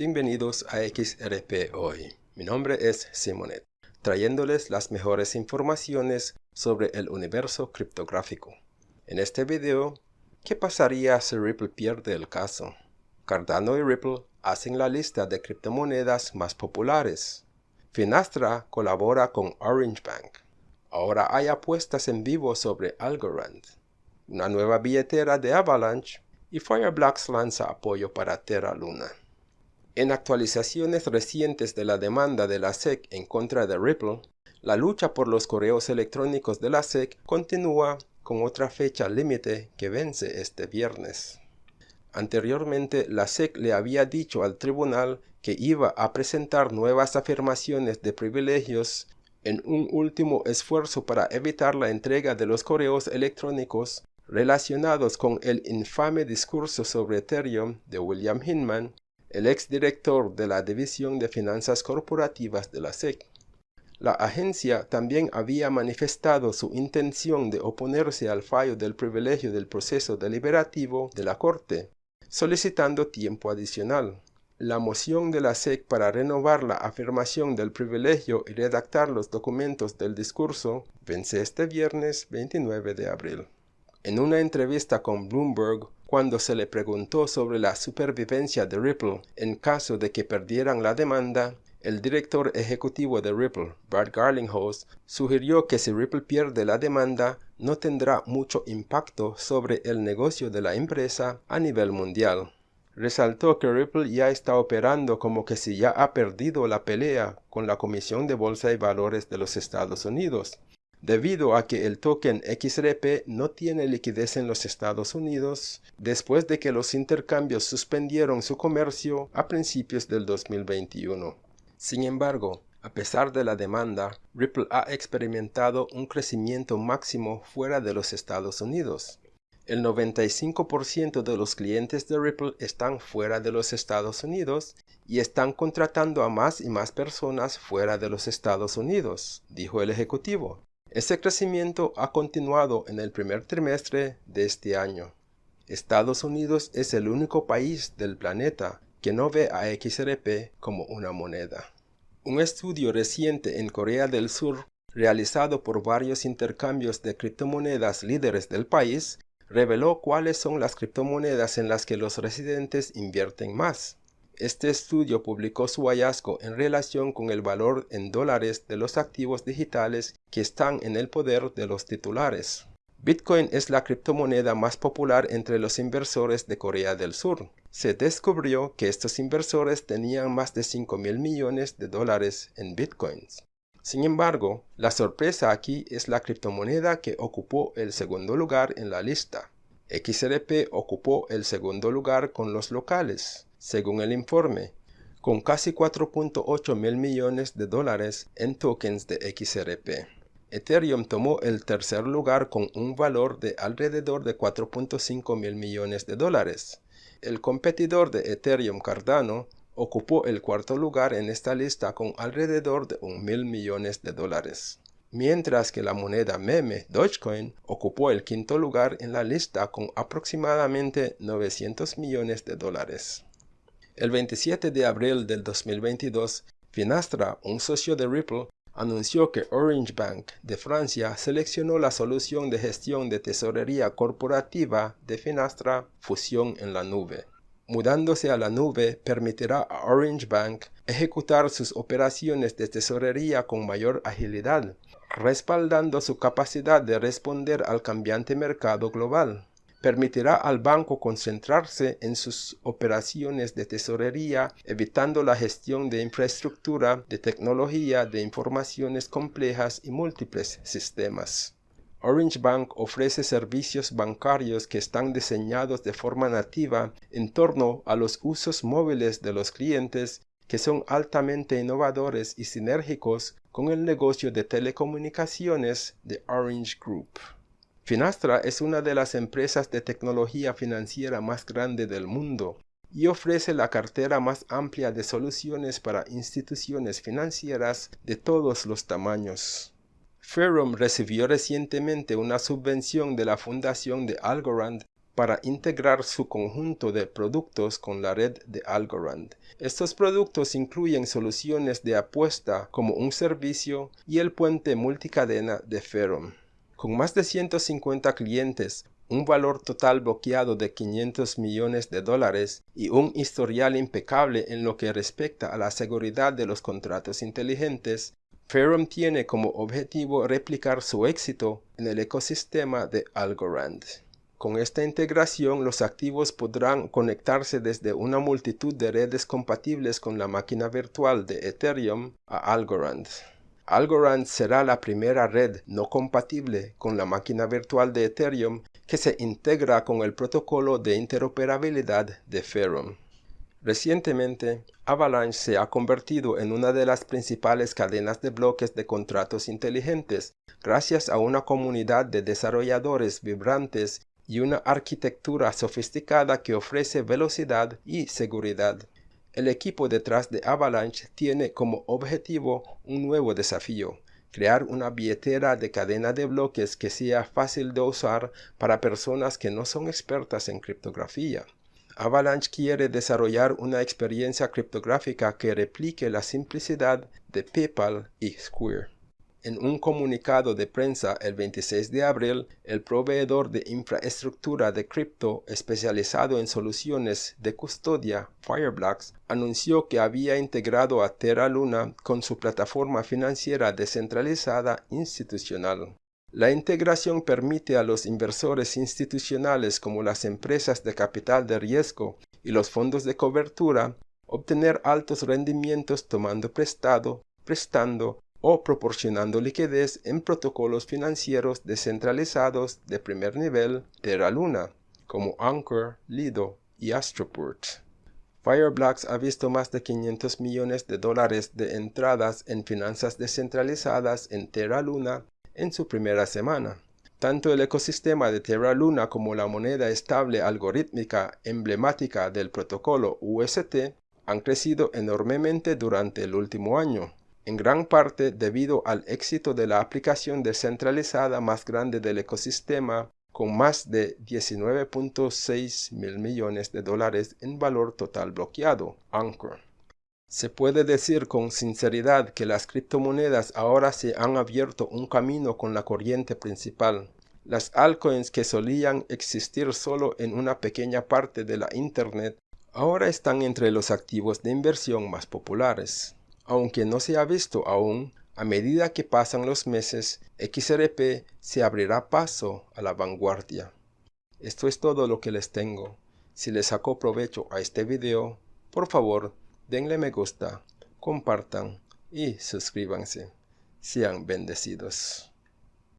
Bienvenidos a XRP Hoy. Mi nombre es Simonet, trayéndoles las mejores informaciones sobre el universo criptográfico. En este video, ¿qué pasaría si Ripple pierde el caso? Cardano y Ripple hacen la lista de criptomonedas más populares. Finastra colabora con Orange Bank. Ahora hay apuestas en vivo sobre Algorand. Una nueva billetera de Avalanche y Fireblocks lanza apoyo para Terra Luna. En actualizaciones recientes de la demanda de la SEC en contra de Ripple, la lucha por los correos electrónicos de la SEC continúa con otra fecha límite que vence este viernes. Anteriormente, la SEC le había dicho al tribunal que iba a presentar nuevas afirmaciones de privilegios en un último esfuerzo para evitar la entrega de los correos electrónicos relacionados con el infame discurso sobre Ethereum de William Hinman, el exdirector de la División de Finanzas Corporativas de la SEC. La agencia también había manifestado su intención de oponerse al fallo del privilegio del proceso deliberativo de la Corte, solicitando tiempo adicional. La moción de la SEC para renovar la afirmación del privilegio y redactar los documentos del discurso vence este viernes 29 de abril. En una entrevista con Bloomberg, cuando se le preguntó sobre la supervivencia de Ripple en caso de que perdieran la demanda, el director ejecutivo de Ripple, Bart Garlinghouse, sugirió que si Ripple pierde la demanda, no tendrá mucho impacto sobre el negocio de la empresa a nivel mundial. Resaltó que Ripple ya está operando como que si ya ha perdido la pelea con la Comisión de Bolsa y Valores de los Estados Unidos, debido a que el token XRP no tiene liquidez en los Estados Unidos después de que los intercambios suspendieron su comercio a principios del 2021. Sin embargo, a pesar de la demanda, Ripple ha experimentado un crecimiento máximo fuera de los Estados Unidos. El 95% de los clientes de Ripple están fuera de los Estados Unidos y están contratando a más y más personas fuera de los Estados Unidos, dijo el ejecutivo. Ese crecimiento ha continuado en el primer trimestre de este año. Estados Unidos es el único país del planeta que no ve a XRP como una moneda. Un estudio reciente en Corea del Sur, realizado por varios intercambios de criptomonedas líderes del país, reveló cuáles son las criptomonedas en las que los residentes invierten más. Este estudio publicó su hallazgo en relación con el valor en dólares de los activos digitales que están en el poder de los titulares. Bitcoin es la criptomoneda más popular entre los inversores de Corea del Sur. Se descubrió que estos inversores tenían más de 5 mil millones de dólares en bitcoins. Sin embargo, la sorpresa aquí es la criptomoneda que ocupó el segundo lugar en la lista. XRP ocupó el segundo lugar con los locales según el informe, con casi 4.8 mil millones de dólares en tokens de XRP. Ethereum tomó el tercer lugar con un valor de alrededor de 4.5 mil millones de dólares. El competidor de Ethereum Cardano ocupó el cuarto lugar en esta lista con alrededor de un mil millones de dólares. Mientras que la moneda meme Dogecoin ocupó el quinto lugar en la lista con aproximadamente 900 millones de dólares. El 27 de abril del 2022, Finastra, un socio de Ripple, anunció que Orange Bank de Francia seleccionó la solución de gestión de tesorería corporativa de Finastra Fusión en la nube. Mudándose a la nube permitirá a Orange Bank ejecutar sus operaciones de tesorería con mayor agilidad, respaldando su capacidad de responder al cambiante mercado global permitirá al banco concentrarse en sus operaciones de tesorería, evitando la gestión de infraestructura, de tecnología, de informaciones complejas y múltiples sistemas. Orange Bank ofrece servicios bancarios que están diseñados de forma nativa en torno a los usos móviles de los clientes que son altamente innovadores y sinérgicos con el negocio de telecomunicaciones de Orange Group. Finastra es una de las empresas de tecnología financiera más grande del mundo y ofrece la cartera más amplia de soluciones para instituciones financieras de todos los tamaños. Ferrum recibió recientemente una subvención de la fundación de Algorand para integrar su conjunto de productos con la red de Algorand. Estos productos incluyen soluciones de apuesta como un servicio y el puente multicadena de Ferrum. Con más de 150 clientes, un valor total bloqueado de 500 millones de dólares y un historial impecable en lo que respecta a la seguridad de los contratos inteligentes, Ferrum tiene como objetivo replicar su éxito en el ecosistema de Algorand. Con esta integración, los activos podrán conectarse desde una multitud de redes compatibles con la máquina virtual de Ethereum a Algorand. Algorand será la primera red no compatible con la máquina virtual de Ethereum que se integra con el protocolo de interoperabilidad de Ferrum. Recientemente, Avalanche se ha convertido en una de las principales cadenas de bloques de contratos inteligentes gracias a una comunidad de desarrolladores vibrantes y una arquitectura sofisticada que ofrece velocidad y seguridad. El equipo detrás de Avalanche tiene como objetivo un nuevo desafío, crear una billetera de cadena de bloques que sea fácil de usar para personas que no son expertas en criptografía. Avalanche quiere desarrollar una experiencia criptográfica que replique la simplicidad de PayPal y Square. En un comunicado de prensa el 26 de abril, el proveedor de infraestructura de cripto especializado en soluciones de custodia, Fireblocks, anunció que había integrado a Terra Luna con su plataforma financiera descentralizada institucional. La integración permite a los inversores institucionales como las empresas de capital de riesgo y los fondos de cobertura obtener altos rendimientos tomando prestado, prestando o proporcionando liquidez en protocolos financieros descentralizados de primer nivel Terra Luna, como Anchor, Lido y Astroport. Fireblocks ha visto más de 500 millones de dólares de entradas en finanzas descentralizadas en Terra Luna en su primera semana. Tanto el ecosistema de Terra Luna como la moneda estable algorítmica emblemática del protocolo UST han crecido enormemente durante el último año en gran parte debido al éxito de la aplicación descentralizada más grande del ecosistema con más de 19.6 mil millones de dólares en valor total bloqueado, Anchor. Se puede decir con sinceridad que las criptomonedas ahora se han abierto un camino con la corriente principal. Las altcoins que solían existir solo en una pequeña parte de la Internet ahora están entre los activos de inversión más populares. Aunque no se ha visto aún, a medida que pasan los meses, XRP se abrirá paso a la vanguardia. Esto es todo lo que les tengo. Si les sacó provecho a este video, por favor, denle me gusta, compartan y suscríbanse. Sean bendecidos.